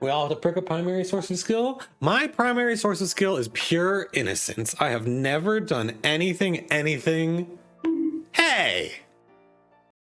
We all have to pick a primary source of skill. My primary source of skill is pure innocence. I have never done anything, anything. Hey!